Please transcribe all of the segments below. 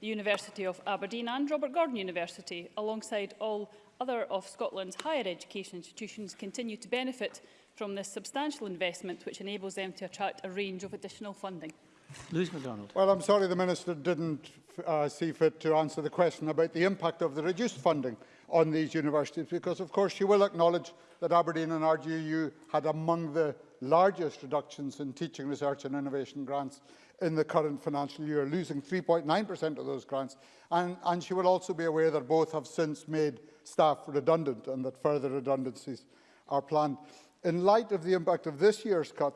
The University of Aberdeen and Robert Gordon University, alongside all other of Scotland's higher education institutions, continue to benefit from this substantial investment, which enables them to attract a range of additional funding. Lewis MacDonald. Well, I'm sorry the Minister didn't uh, see fit to answer the question about the impact of the reduced funding. on these universities because, of course, you will acknowledge that Aberdeen and RGU had among the largest reductions in teaching, research and innovation grants in the current financial year, losing 3.9% of those grants. And, and she will also be aware that both have since made staff redundant and that further redundancies are planned. In light of the impact of this year's cut,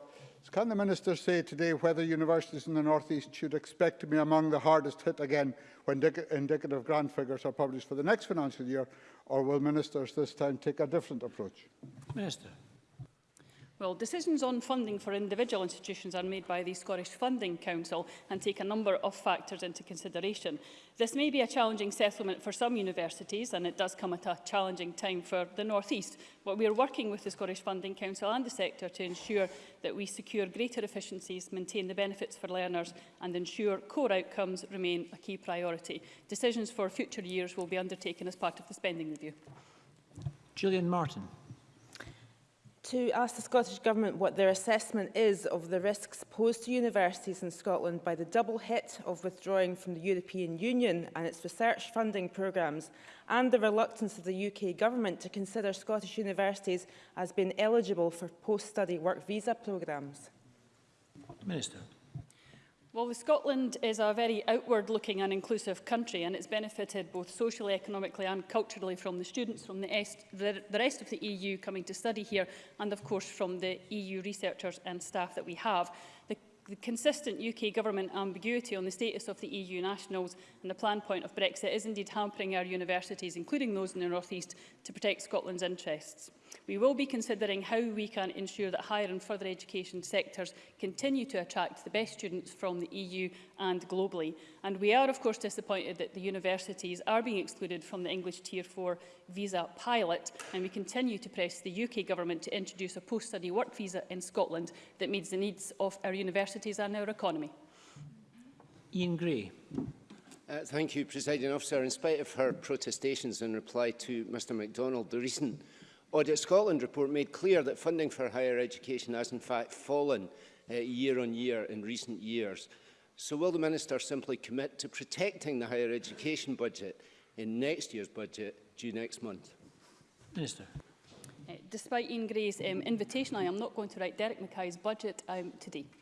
can the Minister say today whether universities in the North East should expect to be among the hardest hit again when indicative grant figures are published for the next financial year, or will Ministers this time take a different approach? Minister. Well, decisions on funding for individual institutions are made by the Scottish Funding Council and take a number of factors into consideration. This may be a challenging settlement for some universities, and it does come at a challenging time for the North East, but we are working with the Scottish Funding Council and the sector to ensure that we secure greater efficiencies, maintain the benefits for learners, and ensure core outcomes remain a key priority. Decisions for future years will be undertaken as part of the spending review. Julian Martin to ask the Scottish Government what their assessment is of the risks posed to universities in Scotland by the double hit of withdrawing from the European Union and its research funding programmes and the reluctance of the UK Government to consider Scottish universities as being eligible for post-study work visa programmes. Minister. Well, Scotland is a very outward-looking and inclusive country, and it's benefited both socially, economically and culturally from the students from the, est the, the rest of the EU coming to study here, and of course from the EU researchers and staff that we have. The the consistent UK government ambiguity on the status of the EU nationals and the plan point of Brexit is indeed hampering our universities, including those in the North East, to protect Scotland's interests. We will be considering how we can ensure that higher and further education sectors continue to attract the best students from the EU and globally. And we are, of course, disappointed that the universities are being excluded from the English Tier 4 visa pilot, and we continue to press the UK government to introduce a post-study work visa in Scotland that meets the needs of our universities and our economy. Ian Gray. Uh, thank you, Presiding Officer. In spite of her protestations in reply to Mr MacDonald, the recent Audit Scotland report made clear that funding for higher education has in fact fallen uh, year on year in recent years. So will the Minister simply commit to protecting the higher education budget in next year's budget due next month? Minister. Uh, despite Ian Gray's um, invitation, I am not going to write Derek Mackay's budget um, today.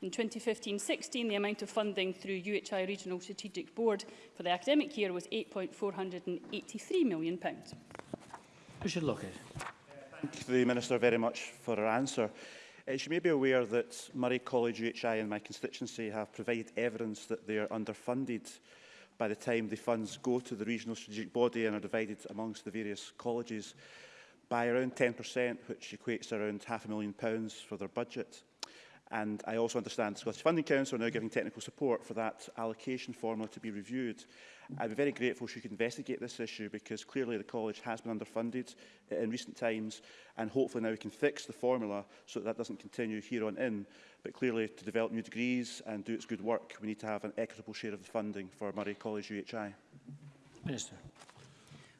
In 2015-16, the amount of funding through UHI Regional Strategic Board for the academic year was £8.483 million. Richard Lockett thank the Minister very much for her answer. Uh, she may be aware that Murray College UHI and my constituency have provided evidence that they are underfunded by the time the funds go to the regional strategic body and are divided amongst the various colleges by around 10%, which equates to around half a million pounds for their budget. And I also understand the Scottish Funding Council are now giving technical support for that allocation formula to be reviewed. I'd be very grateful if you could investigate this issue because clearly the college has been underfunded in recent times and hopefully now we can fix the formula so that, that doesn't continue here on in. But clearly to develop new degrees and do its good work, we need to have an equitable share of the funding for Murray College UHI. Minister.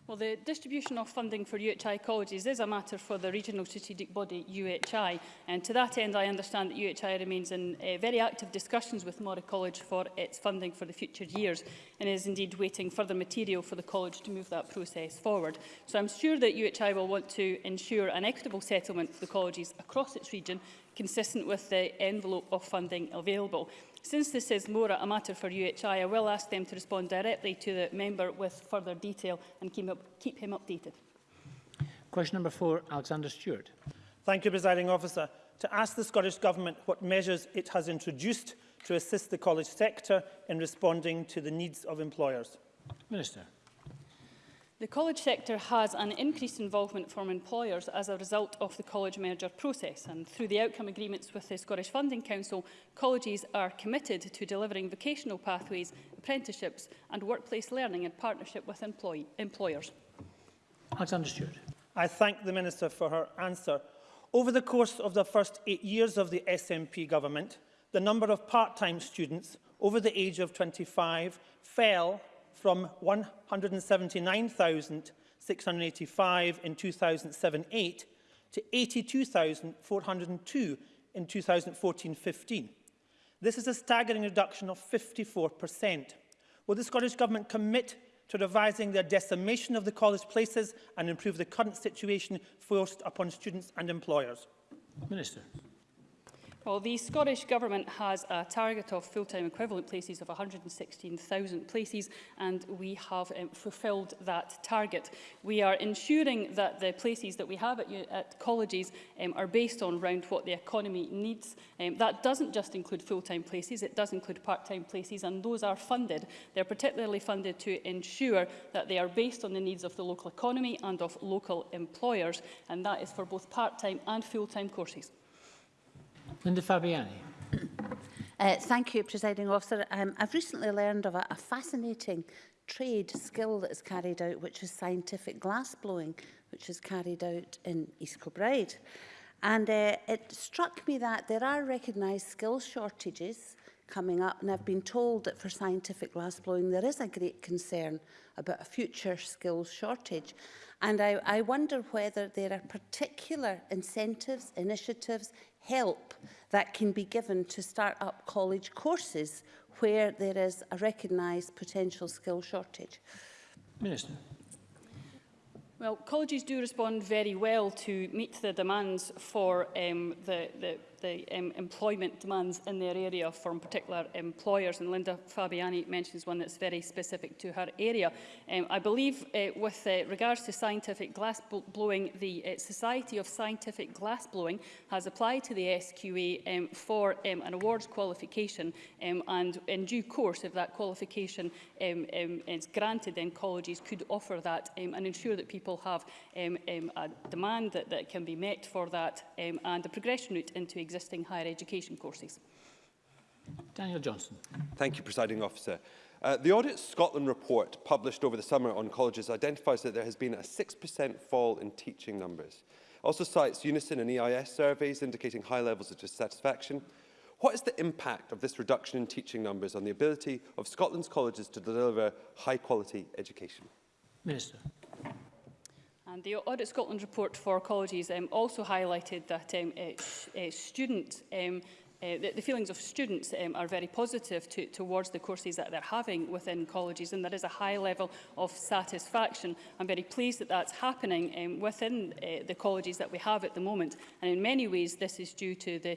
Well, the distribution of funding for UHI colleges is a matter for the regional strategic body UHI. And to that end, I understand that UHI remains in uh, very active discussions with Mora College for its funding for the future years and is indeed waiting further material for the college to move that process forward. So I'm sure that UHI will want to ensure an equitable settlement for the colleges across its region consistent with the envelope of funding available. Since this is more a matter for UHI, I will ask them to respond directly to the member with further detail and keep, up, keep him updated. Question number four, Alexander Stewart. Thank you, presiding officer. To ask the Scottish Government what measures it has introduced to assist the college sector in responding to the needs of employers. Minister. The college sector has an increased involvement from employers as a result of the college merger process and through the outcome agreements with the Scottish Funding Council, colleges are committed to delivering vocational pathways, apprenticeships and workplace learning in partnership with employ employers. Alexander Stewart. I thank the Minister for her answer. Over the course of the first eight years of the SNP government, the number of part-time students over the age of 25 fell from 179,685 in 2007-8 to 82,402 in 2014-15. This is a staggering reduction of 54%. Will the Scottish Government commit to revising their decimation of the college places and improve the current situation forced upon students and employers? Minister. Well, the Scottish Government has a target of full-time equivalent places of 116,000 places, and we have um, fulfilled that target. We are ensuring that the places that we have at, at colleges um, are based on around what the economy needs. Um, that doesn't just include full-time places, it does include part-time places, and those are funded. They're particularly funded to ensure that they are based on the needs of the local economy and of local employers, and that is for both part-time and full-time courses. Linda Fabiani. Uh, thank you, Presiding Officer. Um, I've recently learned of a, a fascinating trade skill that is carried out, which is scientific glass blowing, which is carried out in East Kilbride. And uh, it struck me that there are recognised skill shortages coming up, and I've been told that for scientific glass blowing, there is a great concern about a future skills shortage. And I, I wonder whether there are particular incentives, initiatives, help that can be given to start up college courses where there is a recognised potential skill shortage? Minister. Well, colleges do respond very well to meet the demands for um, the, the the um, employment demands in their area from particular employers. And Linda Fabiani mentions one that's very specific to her area. Um, I believe uh, with uh, regards to scientific glass blowing, the uh, Society of Scientific Glass Blowing has applied to the SQA um, for um, an awards qualification. Um, and in due course, if that qualification um, um, is granted, then colleges could offer that um, and ensure that people have um, um, a demand that, that can be met for that um, and a progression route into existing higher education courses. Daniel Johnson. Thank you, Presiding Officer. Uh, the Audit Scotland report published over the summer on colleges identifies that there has been a 6% fall in teaching numbers. Also cites Unison and EIS surveys indicating high levels of dissatisfaction. What is the impact of this reduction in teaching numbers on the ability of Scotland's colleges to deliver high quality education? Minister. And the Audit Scotland report for colleges um, also highlighted that um, uh, uh, um, uh, the, the feelings of students um, are very positive to, towards the courses that they're having within colleges and there is a high level of satisfaction. I'm very pleased that that's happening um, within uh, the colleges that we have at the moment and in many ways this is due to the,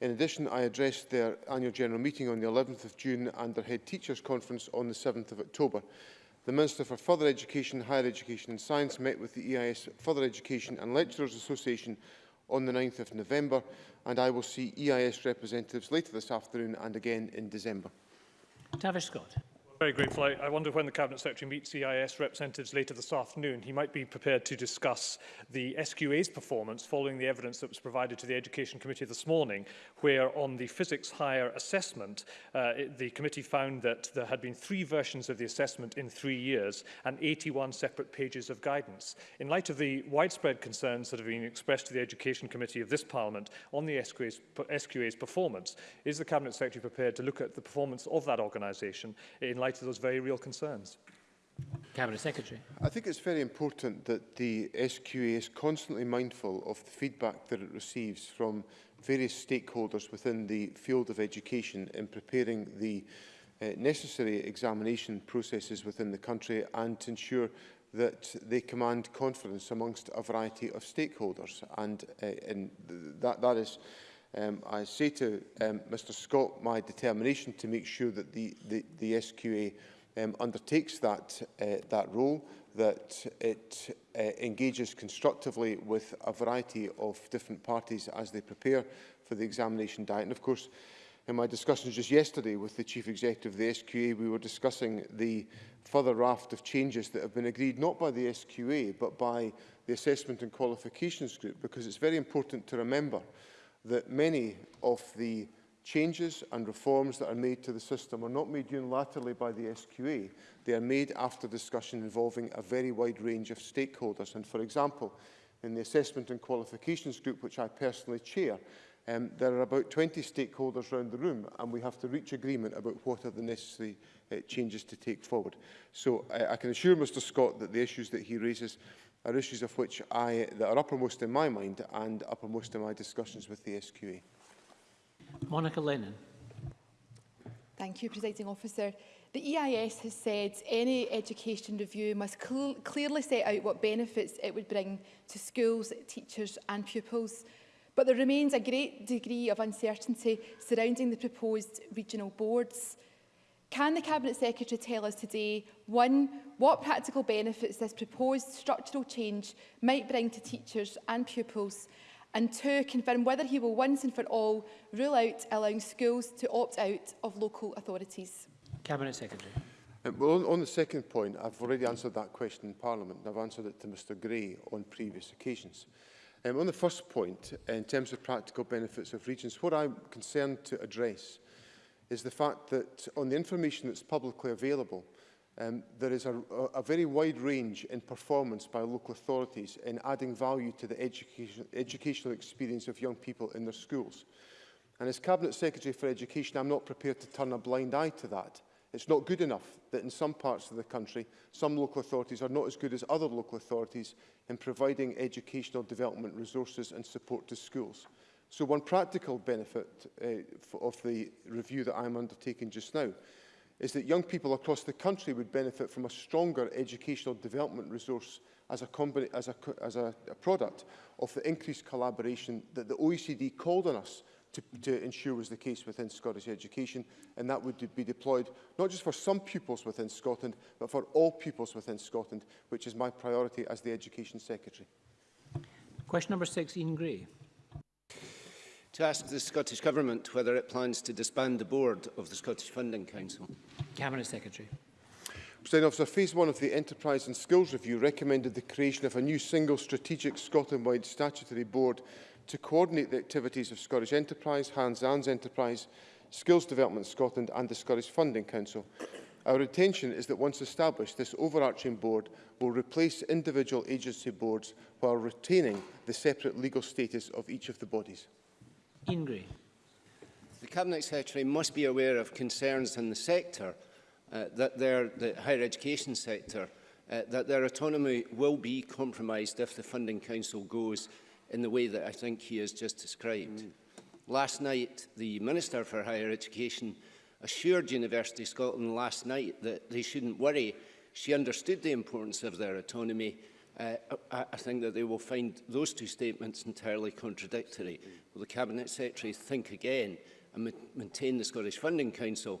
In addition, I addressed their annual general meeting on the 11th of June and their head teachers conference on the 7th of October. The Minister for Further Education, Higher Education and Science met with the EIS Further Education and Lecturers Association on the 9th of November, and I will see EIS representatives later this afternoon and again in December. Tavish Scott. Very grateful. I, I wonder when the Cabinet Secretary meets EIS representatives later this afternoon, he might be prepared to discuss the SQA's performance following the evidence that was provided to the Education Committee this morning, where on the physics higher assessment, uh, it, the committee found that there had been three versions of the assessment in three years and 81 separate pages of guidance. In light of the widespread concerns that have been expressed to the Education Committee of this Parliament on the SQA's, SQA's performance, is the Cabinet Secretary prepared to look at the performance of that organisation in light light of those very real concerns. Cabinet Secretary. I think it's very important that the SQA is constantly mindful of the feedback that it receives from various stakeholders within the field of education in preparing the uh, necessary examination processes within the country and to ensure that they command confidence amongst a variety of stakeholders and, uh, and th that, that is Um, I say to um, Mr Scott my determination to make sure that the, the, the SQA um, undertakes that, uh, that role, that it uh, engages constructively with a variety of different parties as they prepare for the examination diet. And of course, in my discussions just yesterday with the Chief Executive of the SQA, we were discussing the further raft of changes that have been agreed not by the SQA but by the Assessment and Qualifications Group because it's very important to remember that many of the changes and reforms that are made to the system are not made unilaterally by the SQA. E. They are made after discussion involving a very wide range of stakeholders. And for example, in the Assessment and Qualifications Group, which I personally chair, um, there are about 20 stakeholders around the room and we have to reach agreement about what are the necessary uh, changes to take forward. So I, uh, I can assure Mr Scott that the issues that he raises are issues of which I, that are uppermost in my mind and uppermost in my discussions with the SQA. E. Monica Lennon. Thank you, Presiding Officer. The EIS has said any education review must cl clearly set out what benefits it would bring to schools, teachers and pupils. But there remains a great degree of uncertainty surrounding the proposed regional boards. Can the Cabinet Secretary tell us today, one, what practical benefits this proposed structural change might bring to teachers and pupils, and two, confirm whether he will once and for all rule out allowing schools to opt out of local authorities? Cabinet Secretary. Um, well, on, on the second point, I've already answered that question in Parliament, and I've answered it to Mr Gray on previous occasions. Um, on the first point, in terms of practical benefits of regions, what I'm concerned to address is the fact that on the information that's publicly available, um, there is a, a very wide range in performance by local authorities in adding value to the education, educational experience of young people in their schools. And as Cabinet Secretary for Education, I'm not prepared to turn a blind eye to that. It's not good enough that in some parts of the country, some local authorities are not as good as other local authorities in providing educational development resources and support to schools. So one practical benefit uh, of the review that I'm undertaking just now is that young people across the country would benefit from a stronger educational development resource as a, as a, as a, a product of the increased collaboration that the OECD called on us to, to ensure was the case within Scottish education, and that would be deployed not just for some pupils within Scotland, but for all pupils within Scotland, which is my priority as the Education Secretary. Question number six, Ian Gray to ask the Scottish Government whether it plans to disband the board of the Scottish Funding Council. Cabinet Secretary. President Officer, Phase 1 of the Enterprise and Skills Review recommended the creation of a new single strategic Scotland-wide statutory board to coordinate the activities of Scottish Enterprise, Hans Ans Enterprise, Skills Development Scotland and the Scottish Funding Council. Our intention is that once established, this overarching board will replace individual agency boards while retaining the separate legal status of each of the bodies. Dean The Cabinet Secretary must be aware of concerns in the sector, uh, that their, the higher education sector, uh, that their autonomy will be compromised if the Funding Council goes in the way that I think he has just described. Mm. Last night, the Minister for Higher Education assured University Scotland last night that they shouldn't worry. She understood the importance of their autonomy uh, I, I think that they will find those two statements entirely contradictory. Will the Cabinet Secretary think again and ma maintain the Scottish Funding Council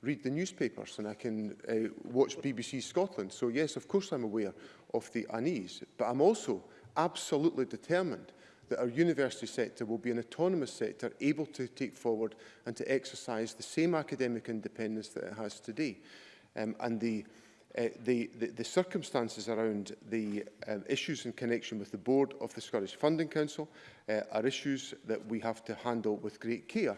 read the newspapers and I can uh, watch BBC Scotland. So yes, of course, I'm aware of the unease, but I'm also absolutely determined that our university sector will be an autonomous sector able to take forward and to exercise the same academic independence that it has today. Um, and the uh, the, the, the circumstances around the um, issues in connection with the board of the Scottish Funding Council uh, are issues that we have to handle with great care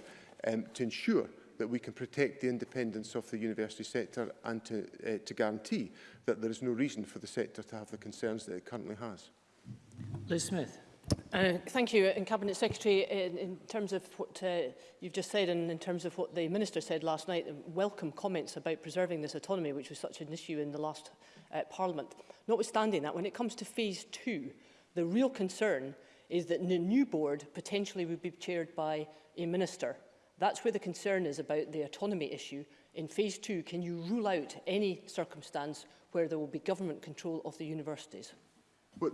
um, to ensure that we can protect the independence of the university sector and to, uh, to guarantee that there is no reason for the sector to have the concerns that it currently has. Liz Smith. Uh, thank you. And uh, Cabinet Secretary, uh, in, in terms of what uh, you've just said and in terms of what the Minister said last night, uh, welcome comments about preserving this autonomy, which was such an issue in the last uh, Parliament. Notwithstanding that, when it comes to Phase 2, the real concern is that the new board potentially would be chaired by a minister. That's where the concern is about the autonomy issue. In Phase 2, can you rule out any circumstance where there will be government control of the universities? Well,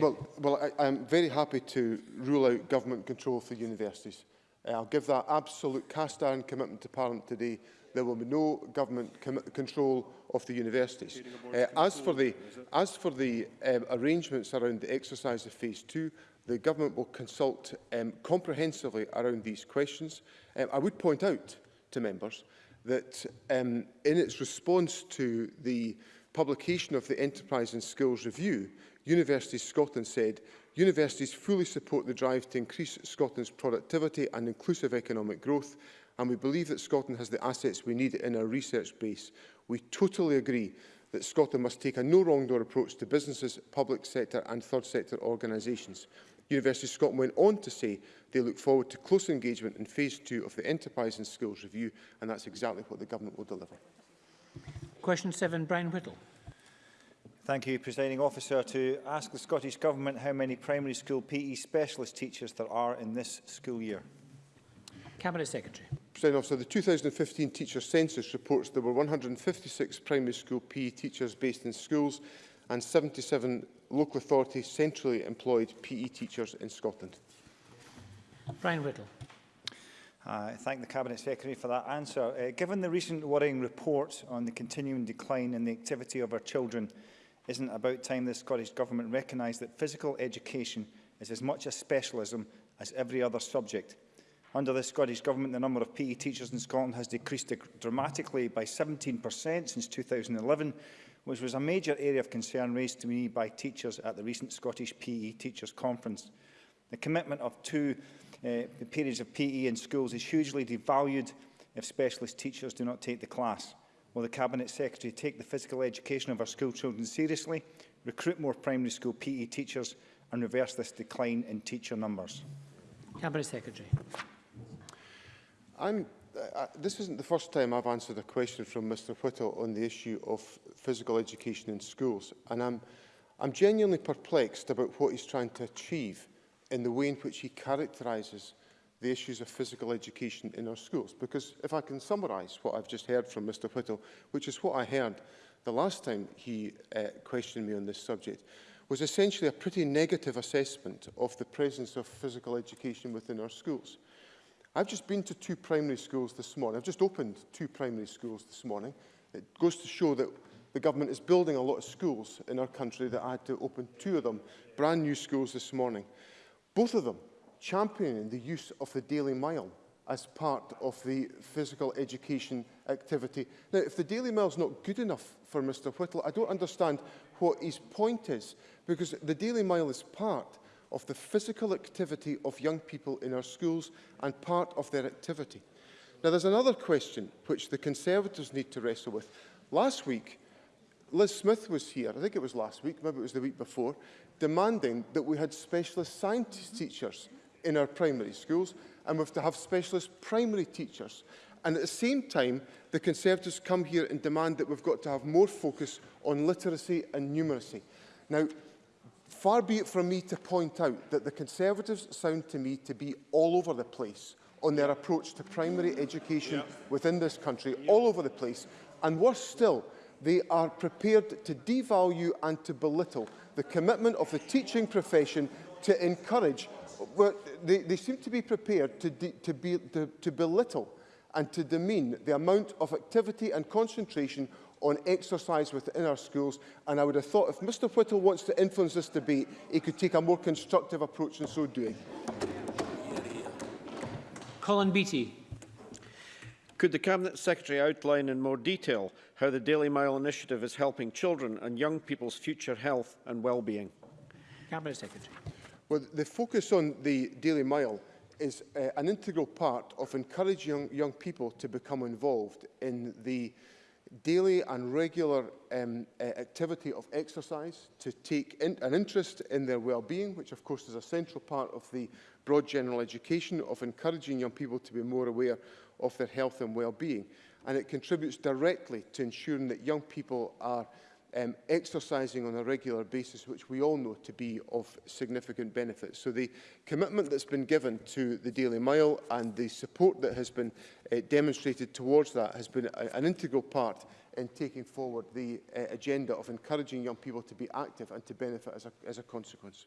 well, well I, I'm very happy to rule out government control for universities. Uh, I'll give that absolute cast-iron commitment to Parliament today. There will be no government control of the universities. Uh, as for the, as for the um, arrangements around the exercise of Phase 2, the government will consult um, comprehensively around these questions. Um, I would point out to members that um, in its response to the publication of the Enterprise and Skills Review, University Scotland said, universities fully support the drive to increase Scotland's productivity and inclusive economic growth, and we believe that Scotland has the assets we need in our research base. We totally agree that Scotland must take a no-wrong-door approach to businesses, public sector and third sector organisations. University of Scotland went on to say they look forward to close engagement in phase two of the Enterprise and Skills Review, and that's exactly what the government will deliver. Question 7, Brian Whittle. Thank you, Presiding Officer. To ask the Scottish Government how many primary school PE specialist teachers there are in this school year. Cabinet Secretary. Presiding Officer, the 2015 teacher census reports there were 156 primary school PE teachers based in schools and 77 local authority centrally employed PE teachers in Scotland. Brian Whittle. I thank the Cabinet Secretary for that answer. Uh, given the recent worrying report on the continuing decline in the activity of our children, isn't it about time the Scottish Government recognised that physical education is as much a specialism as every other subject? Under the Scottish Government, the number of PE teachers in Scotland has decreased dramatically by 17% since 2011, which was a major area of concern raised to me by teachers at the recent Scottish PE Teachers Conference. The commitment of two uh, the periods of PE in schools is hugely devalued if specialist teachers do not take the class. Will the Cabinet Secretary take the physical education of our school children seriously, recruit more primary school PE teachers and reverse this decline in teacher numbers? Cabinet Secretary. I'm, uh, uh this isn't the first time I've answered a question from Mr Whittle on the issue of physical education in schools and I'm, I'm genuinely perplexed about what he's trying to achieve in the way in which he characterises the issues of physical education in our schools. Because if I can summarise what I've just heard from Mr Whittle, which is what I heard the last time he uh, questioned me on this subject, was essentially a pretty negative assessment of the presence of physical education within our schools. I've just been to two primary schools this morning. I've just opened two primary schools this morning. It goes to show that the government is building a lot of schools in our country that I had to open two of them, brand new schools this morning. Both of them championing the use of the Daily Mile as part of the physical education activity. Now, if the Daily Mile is not good enough for Mr Whittle, I don't understand what his point is, because the Daily Mile is part of the physical activity of young people in our schools and part of their activity. Now, there's another question which the Conservatives need to wrestle with. Last week, Liz Smith was here, I think it was last week, maybe it was the week before, demanding that we had specialist science teachers in our primary schools and we have to have specialist primary teachers. And at the same time, the Conservatives come here and demand that we've got to have more focus on literacy and numeracy. Now, far be it from me to point out that the Conservatives sound to me to be all over the place on their approach to primary education yep. within this country, yep. all over the place. And worse still, they are prepared to devalue and to belittle the commitment of the teaching profession to encourage. Well, they, they seem to be prepared to, to, be, to, to belittle and to demean the amount of activity and concentration on exercise within our schools. And I would have thought if Mr Whittle wants to influence this debate, he could take a more constructive approach in so doing. Colin Beattie. Could the Cabinet Secretary outline in more detail how the Daily Mile initiative is helping children and young people's future health and well-being? Cabinet Secretary. Well, the focus on the Daily Mile is uh, an integral part of encouraging young, young people to become involved in the daily and regular um, uh, activity of exercise, to take in an interest in their well-being, which of course is a central part of the broad general education of encouraging young people to be more aware of their health and well-being. And it contributes directly to ensuring that young people are um, exercising on a regular basis, which we all know to be of significant benefit. So the commitment that's been given to the Daily Mile and the support that has been uh, demonstrated towards that has been a, an integral part in taking forward the uh, agenda of encouraging young people to be active and to benefit as a, as a consequence.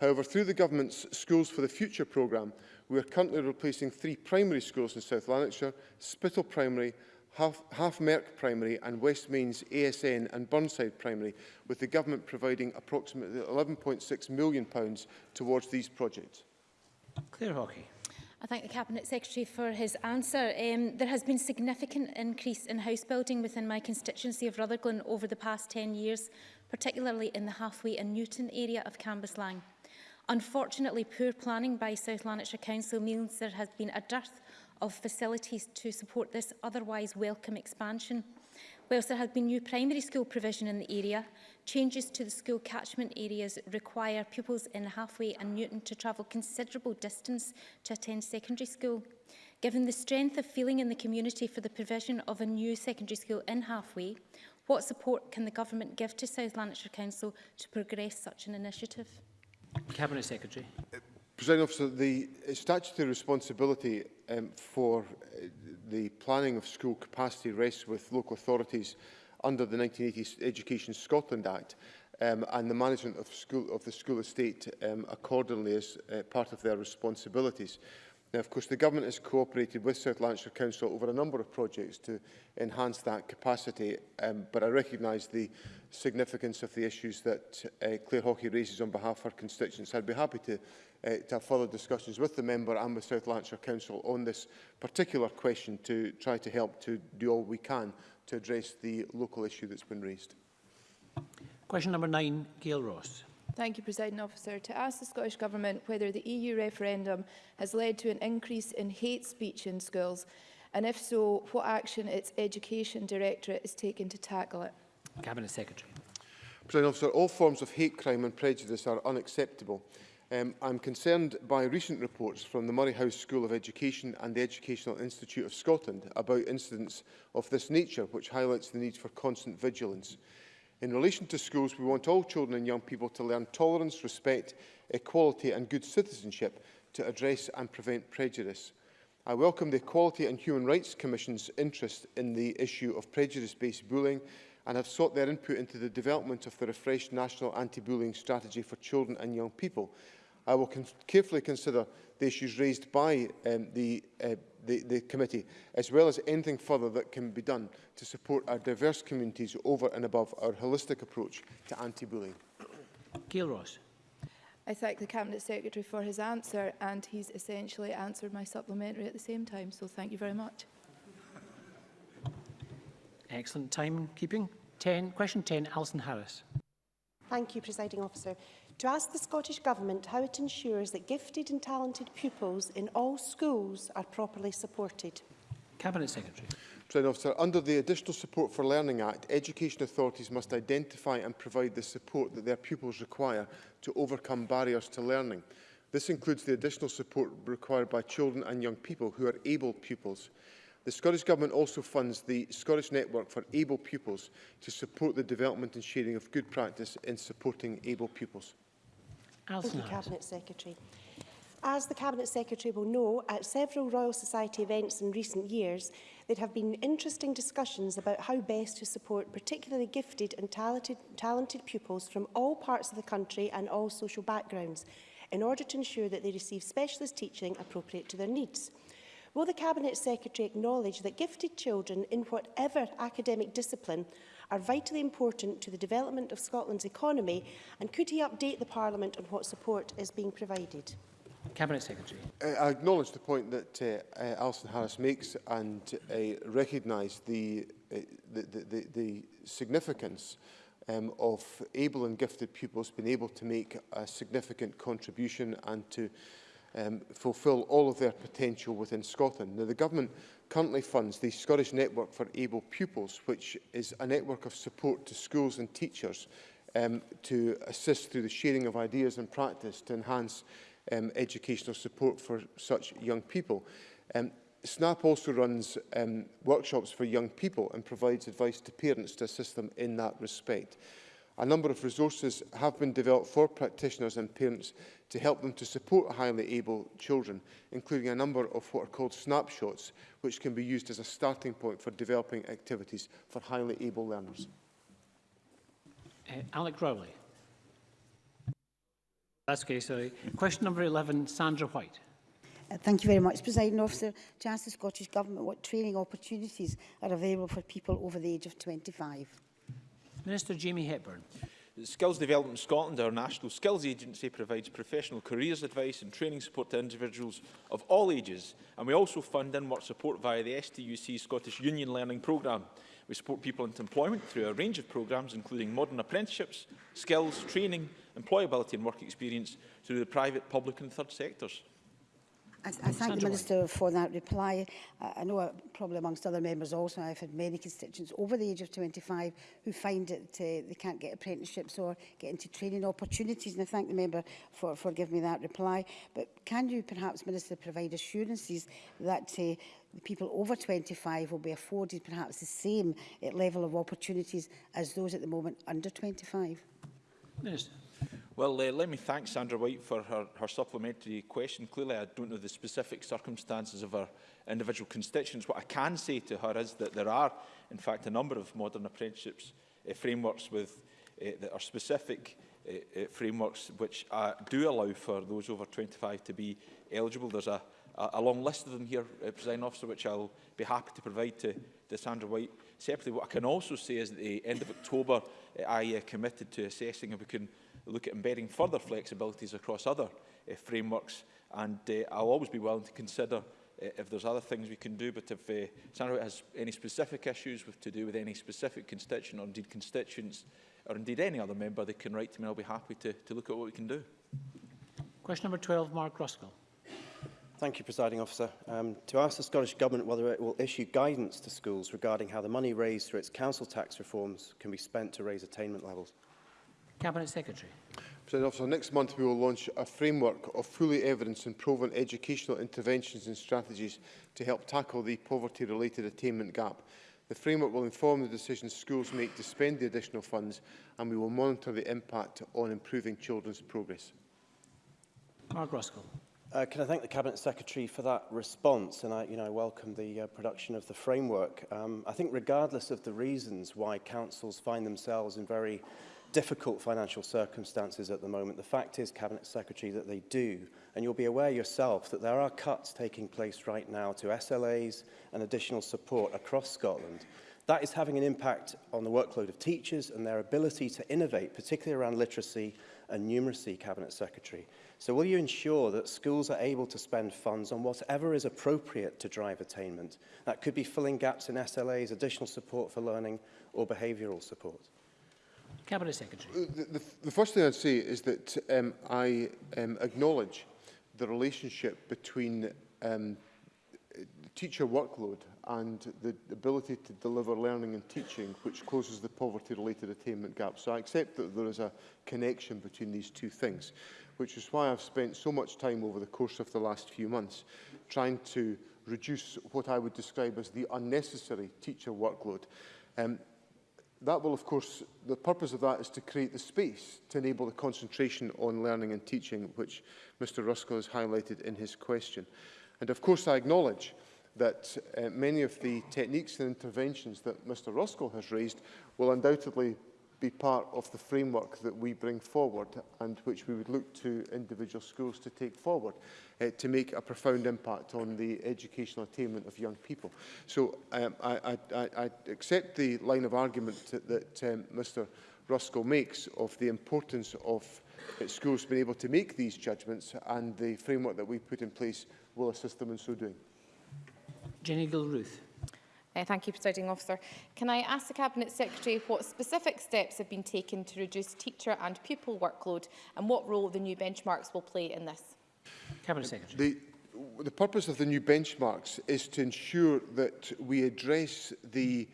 However, through the Government's Schools for the Future programme, we are currently replacing three primary schools in South Lanarkshire, Spittle Primary Half, Merck Primary and West Main's ASN and Burnside Primary, with the Government providing approximately £11.6 million pounds towards these projects. Clear Hawkey. I thank the Cabinet Secretary for his answer. Um, there has been significant increase in house building within my constituency of Rutherglen over the past 10 years, particularly in the halfway and Newton area of Cambuslang. Unfortunately, poor planning by South Lanarkshire Council means there has been a dearth of facilities to support this otherwise welcome expansion. Whilst there has been new primary school provision in the area, changes to the school catchment areas require pupils in Halfway and Newton to travel considerable distance to attend secondary school. Given the strength of feeling in the community for the provision of a new secondary school in Halfway, what support can the government give to South Lanarkshire Council to progress such an initiative? Cabinet Secretary. Uh, President Officer, the statutory responsibility um, for uh, the planning of school capacity rests with local authorities under the 1980 Education Scotland Act um, and the management of, school, of the school estate um, accordingly as uh, part of their responsibilities. Now, of course, the government has cooperated with South Lancashire Council over a number of projects to enhance that capacity, um, but I recognise the significance of the issues that uh, Claire Hockey raises on behalf of her constituents. I'd be happy to, uh, to have further discussions with the member and with South Lancashire Council on this particular question to try to help to do all we can to address the local issue that's been raised. Question number nine, Gail Ross. Thank you, President Officer. To ask the Scottish Government whether the EU referendum has led to an increase in hate speech in schools, and if so, what action its Education Directorate is taking to tackle it? Cabinet Secretary. President Officer, all forms of hate crime and prejudice are unacceptable. Um, I'm concerned by recent reports from the Murray House School of Education and the Educational Institute of Scotland about incidents of this nature, which highlights the need for constant vigilance. In relation to schools, we want all children and young people to learn tolerance, respect, equality and good citizenship to address and prevent prejudice. I welcome the Equality and Human Rights Commission's interest in the issue of prejudice-based bullying and have sought their input into the development of the refreshed National Anti-Bullying Strategy for Children and Young People. I will con carefully consider the issues raised by um, the uh, the, the committee, as well as anything further that can be done to support our diverse communities over and above our holistic approach to anti-bullying. Gail Ross. I thank the Cabinet Secretary for his answer and he's essentially answered my supplementary at the same time, so thank you very much. Excellent timekeeping. 10, question 10, Alison Harris. Thank you, Presiding Officer to ask the Scottish Government how it ensures that gifted and talented pupils in all schools are properly supported. Cabinet Secretary. Trade Officer, under the Additional Support for Learning Act, education authorities must identify and provide the support that their pupils require to overcome barriers to learning. This includes the additional support required by children and young people who are able pupils. The Scottish Government also funds the Scottish Network for Able Pupils to support the development and sharing of good practice in supporting able pupils. Alison Thank you, Cabinet Secretary. As the Cabinet Secretary will know, at several Royal Society events in recent years, there have been interesting discussions about how best to support particularly gifted and talented, talented pupils from all parts of the country and all social backgrounds, in order to ensure that they receive specialist teaching appropriate to their needs. Will the Cabinet Secretary acknowledge that gifted children in whatever academic discipline are vitally important to the development of Scotland's economy and could he update the Parliament on what support is being provided? Cabinet Secretary. Uh, I acknowledge the point that uh, uh, Alison Harris makes and uh, recognise the, uh, the, the, the significance um, of able and gifted pupils being able to make a significant contribution and to um, fulfil all of their potential within Scotland. Now, the government currently funds the Scottish Network for Able Pupils, which is a network of support to schools and teachers um, to assist through the sharing of ideas and practice to enhance um, educational support for such young people. Um, SNAP also runs um, workshops for young people and provides advice to parents to assist them in that respect. A number of resources have been developed for practitioners and parents to help them to support highly able children, including a number of what are called snapshots, which can be used as a starting point for developing activities for highly able learners. Uh, Alec Rowley. That's okay, sorry. Question number 11, Sandra White. Uh, thank you very much, President Officer. To ask the Scottish Government what training opportunities are available for people over the age of 25. Minister Jamie Hepburn. Skills Development Scotland, our national skills agency, provides professional careers advice and training support to individuals of all ages, and we also fund and work support via the STUC Scottish Union Learning Programme. We support people into employment through a range of programmes, including modern apprenticeships, skills, training, employability and work experience through the private, public and third sectors. I, I thank the Minister for that reply. I, I know a problem amongst other members also I've had many constituents over the age of 25 who find that uh, they can't get apprenticeships or get into training opportunities and I thank the member for, for giving me that reply. But can you perhaps, Minister, provide assurances that uh, the people over 25 will be afforded perhaps the same uh, level of opportunities as those at the moment under 25? Minister. Well, uh, let me thank Sandra White for her, her supplementary question. Clearly, I don't know the specific circumstances of her individual constituents. What I can say to her is that there are, in fact, a number of modern apprenticeships uh, frameworks with, uh, that are specific uh, uh, frameworks which uh, do allow for those over 25 to be eligible. There's a, a, a long list of them here, uh, President Officer, which I'll be happy to provide to, to Sandra White Separately, what I can also say is that at the end of October, eh, I uh, committed to assessing if we can look at embedding further flexibilities across other uh, frameworks. And uh, I'll always be willing to consider uh, if there's other things we can do. But if uh, Sandra has any specific issues with, to do with any specific constituent or indeed constituents or indeed any other member, they can write to me. I'll be happy to, to look at what we can do. Question number 12, Mark Ruskell. Thank you, Presiding Officer. Um, to ask the Scottish Government whether it will issue guidance to schools regarding how the money raised through its council tax reforms can be spent to raise attainment levels. Cabinet Secretary. Presiding Officer, next month we will launch a framework of fully evidence and proven educational interventions and strategies to help tackle the poverty-related attainment gap. The framework will inform the decisions schools make to spend the additional funds and we will monitor the impact on improving children's progress. Mark Roscoe. Uh, can I thank the Cabinet Secretary for that response? And I, you know, I welcome the uh, production of the framework. Um, I think regardless of the reasons why councils find themselves in very difficult financial circumstances at the moment, the fact is, Cabinet Secretary, that they do. And you'll be aware yourself that there are cuts taking place right now to SLAs and additional support across Scotland. That is having an impact on the workload of teachers and their ability to innovate, particularly around literacy and numeracy Cabinet Secretary. So will you ensure that schools are able to spend funds on whatever is appropriate to drive attainment? That could be filling gaps in SLAs, additional support for learning or behavioural support. Cabinet Secretary. Uh, the, the, the first thing I'd say is that um, I um, acknowledge the relationship between um, teacher workload and the ability to deliver learning and teaching which closes the poverty-related attainment gap. So I accept that there is a connection between these two things, which is why I've spent so much time over the course of the last few months trying to reduce what I would describe as the unnecessary teacher workload. Um, that will, of course, the purpose of that is to create the space to enable the concentration on learning and teaching, which Mr Ruskell has highlighted in his question. And of course, I acknowledge that that uh, many of the techniques and interventions that Mr Roscoe has raised will undoubtedly be part of the framework that we bring forward and which we would look to individual schools to take forward uh, to make a profound impact on the educational attainment of young people. So um, I, I, I accept the line of argument that um, Mr Roscoe makes of the importance of uh, schools being able to make these judgments and the framework that we put in place will assist them in so doing. Jenny Gilruth. Uh, thank you, Presiding Officer. Can I ask the Cabinet Secretary what specific steps have been taken to reduce teacher and pupil workload and what role the new benchmarks will play in this? Cabinet Secretary. The, the purpose of the new benchmarks is to ensure that we address the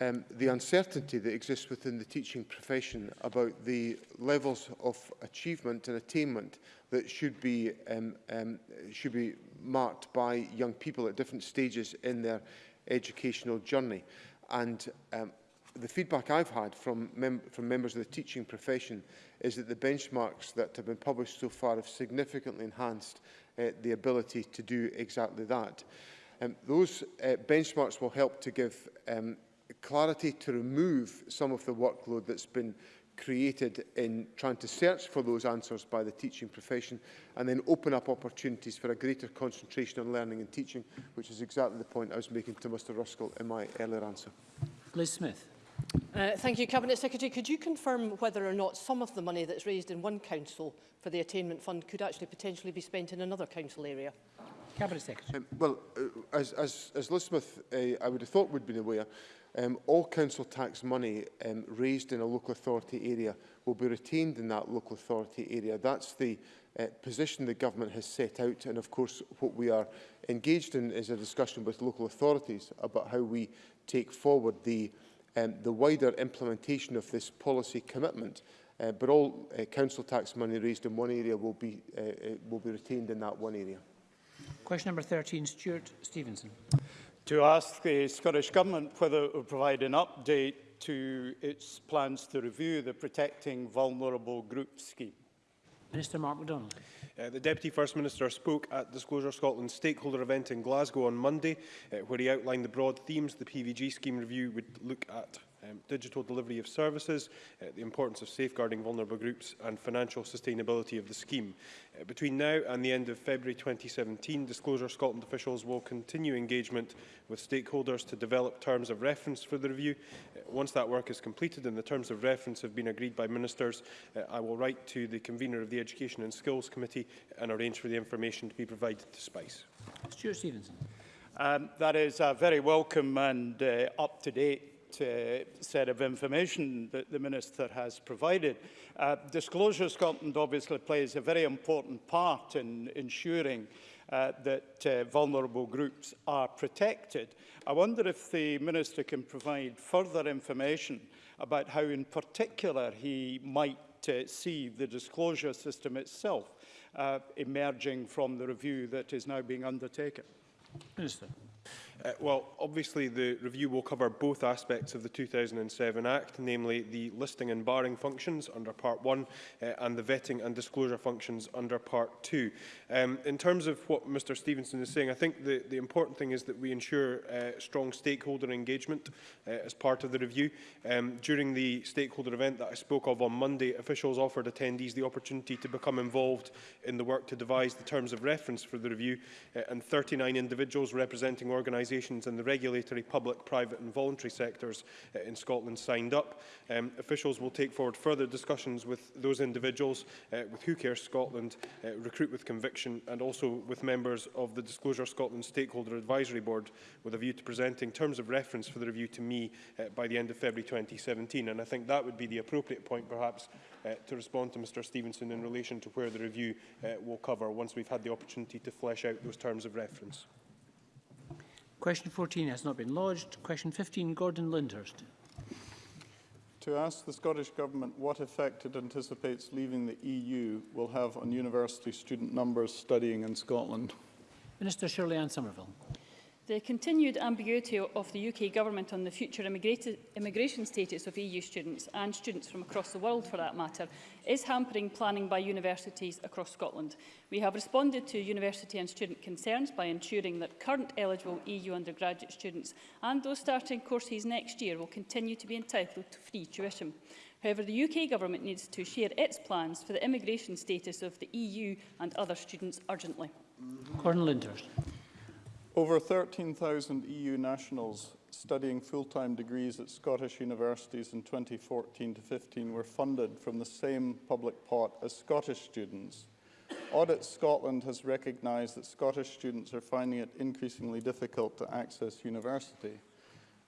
um, the uncertainty that exists within the teaching profession about the levels of achievement and attainment that should be um, um, should be marked by young people at different stages in their educational journey. And um, the feedback I've had from, mem from members of the teaching profession is that the benchmarks that have been published so far have significantly enhanced uh, the ability to do exactly that. Um, those uh, benchmarks will help to give um, clarity to remove some of the workload that's been created in trying to search for those answers by the teaching profession and then open up opportunities for a greater concentration on learning and teaching, which is exactly the point I was making to Mr Ruskell in my earlier answer. Liz Smith. Uh, thank you, Cabinet Secretary. Could you confirm whether or not some of the money that's raised in one council for the attainment fund could actually potentially be spent in another council area? Cabinet Secretary. Um, well, uh, as, as, as Liz Smith, uh, I would have thought would have been aware, um, all council tax money um, raised in a local authority area will be retained in that local authority area. That's the uh, position the government has set out. And of course, what we are engaged in is a discussion with local authorities about how we take forward the, um, the wider implementation of this policy commitment. Uh, but all uh, council tax money raised in one area will be, uh, uh will be retained in that one area. Question number 13, Stuart Stevenson. To ask the Scottish Government whether it will provide an update to its plans to review the Protecting Vulnerable Groups scheme. Minister Mark MacDonald. Uh, the Deputy First Minister spoke at Disclosure Scotland's stakeholder event in Glasgow on Monday, uh, where he outlined the broad themes the PVG scheme review would look at um, digital delivery of services, uh, the importance of safeguarding vulnerable groups and financial sustainability of the scheme. Uh, between now and the end of February 2017, Disclosure Scotland officials will continue engagement with stakeholders to develop terms of reference for the review. Uh, once that work is completed and the terms of reference have been agreed by ministers, uh, I will write to the convener of the Education and Skills Committee and arrange for the information to be provided to SPICE. Stuart Stevenson. Um, that is uh, very welcome and uh, up-to-date uh, set of information that the Minister has provided. Uh, Disclosure Scotland obviously plays a very important part in ensuring uh, that uh, vulnerable groups are protected. I wonder if the Minister can provide further information about how in particular he might to uh, see the disclosure system itself uh, emerging from the review that is now being undertaken. Minister. Uh, well, obviously the review will cover both aspects of the 2007 Act, namely the listing and barring functions under Part 1 uh, and the vetting and disclosure functions under Part 2. Um, in terms of what Mr Stevenson is saying, I think the, the important thing is that we ensure uh, strong stakeholder engagement uh, as part of the review. Um, during the stakeholder event that I spoke of on Monday, officials offered attendees the opportunity to become involved in the work to devise the terms of reference for the review, uh, and 39 individuals representing organisations organisations in the regulatory, public, private and voluntary sectors uh, in Scotland signed up. Um, officials will take forward further discussions with those individuals, uh, with Who Cares Scotland, uh, Recruit with Conviction and also with members of the Disclosure Scotland Stakeholder Advisory Board with a view to presenting terms of reference for the review to me uh, by the end of February 2017. And I think that would be the appropriate point perhaps uh, to respond to Mr Stevenson in relation to where the review uh, will cover once we've had the opportunity to flesh out those terms of reference. Question 14 has not been lodged. Question 15, Gordon Lindhurst. To ask the Scottish Government what effect it anticipates leaving the EU will have on university student numbers studying in Scotland. Minister Shirley Ann Somerville. The continued ambiguity of the UK Government on the future immigration status of EU students, and students from across the world for that matter, is hampering planning by universities across Scotland. We have responded to university and student concerns by ensuring that current eligible EU undergraduate students and those starting courses next year will continue to be entitled to free tuition. However, the UK Government needs to share its plans for the immigration status of the EU and other students urgently. Gordon Linders. Over 13,000 EU nationals studying full-time degrees at Scottish universities in 2014 to 15 were funded from the same public pot as Scottish students. Audit Scotland has recognised that Scottish students are finding it increasingly difficult to access university.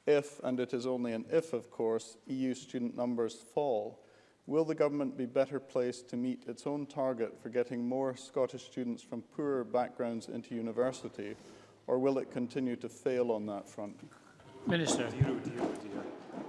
If, and it is only an if of course, EU student numbers fall, will the government be better placed to meet its own target for getting more Scottish students from poorer backgrounds into university or will it continue to fail on that front? Minister.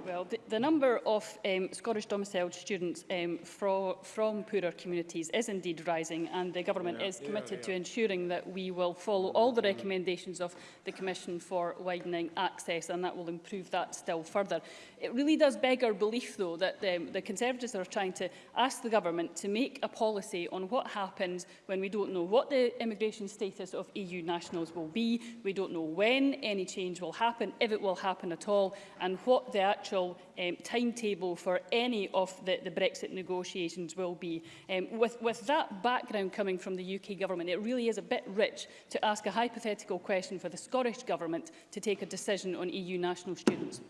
Well, the, the number of um, Scottish domiciled students um, fro from poorer communities is indeed rising and the government yeah, is committed yeah, yeah. to ensuring that we will follow all the recommendations of the Commission for widening access and that will improve that still further. It really does beg our belief, though, that the, the Conservatives are trying to ask the government to make a policy on what happens when we don't know what the immigration status of EU nationals will be, we don't know when any change will happen, if it will happen at all, and what the actual um, timetable for any of the, the Brexit negotiations will be. Um, with, with that background coming from the UK government, it really is a bit rich to ask a hypothetical question for the Scottish government to take a decision on EU national students.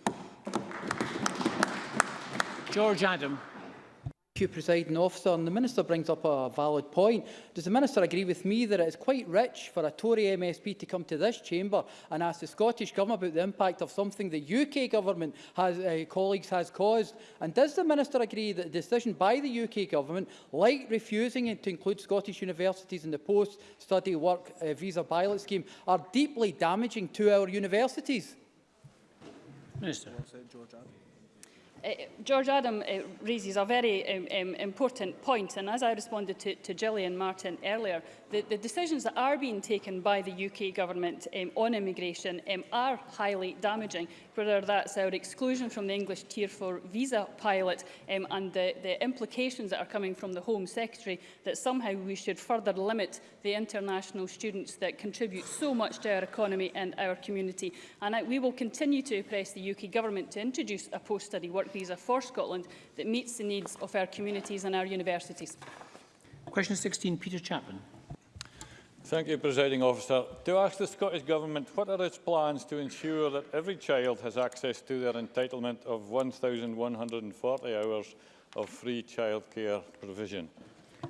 George Adam. Thank you, Presiding Officer. And the Minister brings up a valid point. Does the Minister agree with me that it is quite rich for a Tory MSP to come to this chamber and ask the Scottish Government about the impact of something the UK Government has, uh, colleagues has caused? And does the Minister agree that the decision by the UK Government, like refusing to include Scottish universities in the post-study work uh, visa pilot scheme, are deeply damaging to our universities? Minister. George Adam. Uh, George Adam uh, raises a very um, um, important point, and as I responded to, to Gillian Martin earlier, the, the decisions that are being taken by the UK government um, on immigration um, are highly damaging, whether that's our exclusion from the English Tier 4 visa pilot um, and the, the implications that are coming from the Home Secretary that somehow we should further limit the international students that contribute so much to our economy and our community. And I, we will continue to press the UK government to introduce a post-study work visa for Scotland that meets the needs of our communities and our universities. Question 16, Peter Chapman. Thank you, Presiding Officer. To ask the Scottish Government what are its plans to ensure that every child has access to their entitlement of 1,140 hours of free childcare provision?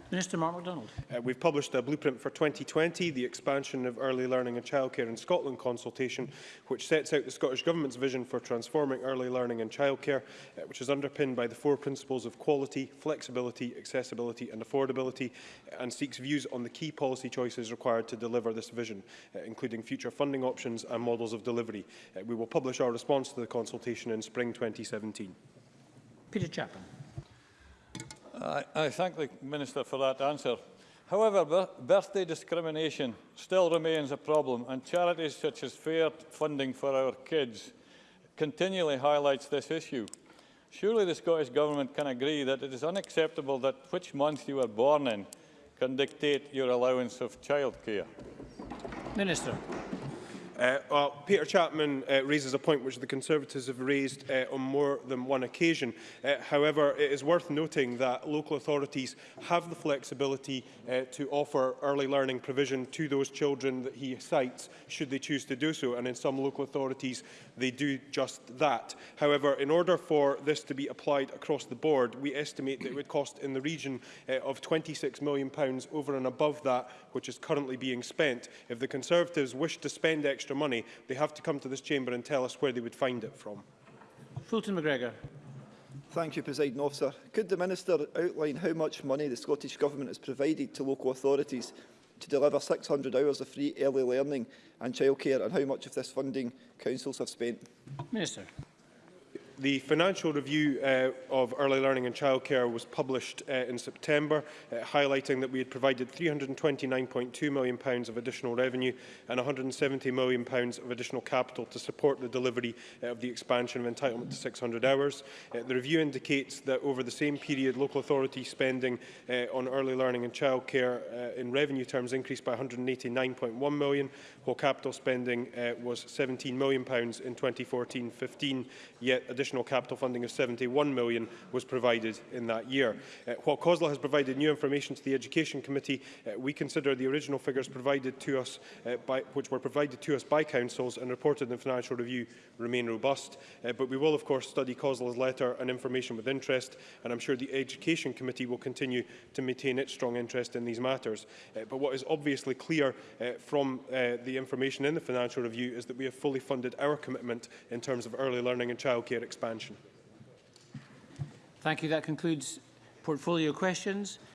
Minister Mark MacDonald. Uh, we've published a blueprint for 2020, the expansion of early learning and childcare in Scotland consultation, which sets out the Scottish Government's vision for transforming early learning and childcare, uh, which is underpinned by the four principles of quality, flexibility, accessibility and affordability, uh, and seeks views on the key policy choices required to deliver this vision, uh, including future funding options and models of delivery. Uh, we will publish our response to the consultation in spring 2017. Peter Chapman. I, I thank the Minister for that answer. However, birthday discrimination still remains a problem and charities such as Fair Funding for Our Kids continually highlights this issue. Surely the Scottish Government can agree that it is unacceptable that which month you were born in can dictate your allowance of childcare. Minister. Uh, well, Peter Chapman uh, raises a point which the Conservatives have raised uh, on more than one occasion. Uh, however, it is worth noting that local authorities have the flexibility uh, to offer early learning provision to those children that he cites, should they choose to do so. And in some local authorities, they do just that. However, in order for this to be applied across the board, we estimate that it would cost in the region uh, of £26 million over and above that which is currently being spent. If the Conservatives wish to spend extra extra money, they have to come to this chamber and tell us where they would find it from. Fulton McGregor. Thank you, President Officer. Could the Minister outline how much money the Scottish Government has provided to local authorities to deliver 600 hours of free early learning and childcare and how much of this funding councils have spent? Minister. The financial review uh, of early learning and childcare was published uh, in September, uh, highlighting that we had provided £329.2 million pounds of additional revenue and £170 million pounds of additional capital to support the delivery uh, of the expansion of entitlement to 600 hours. Uh, the review indicates that over the same period, local authority spending uh, on early learning and childcare uh, in revenue terms increased by £189.1 million, while capital spending uh, was £17 million pounds in 2014-15, yet additional additional capital funding of 71 million was provided in that year. Uh, while COSLA has provided new information to the Education Committee, uh, we consider the original figures provided to us, uh, by, which were provided to us by councils and reported in the Financial Review, remain robust. Uh, but we will, of course, study COSLA's letter and information with interest, and I'm sure the Education Committee will continue to maintain its strong interest in these matters. Uh, but what is obviously clear uh, from uh, the information in the Financial Review is that we have fully funded our commitment in terms of early learning and childcare expenses expansion. Thank you. That concludes portfolio questions.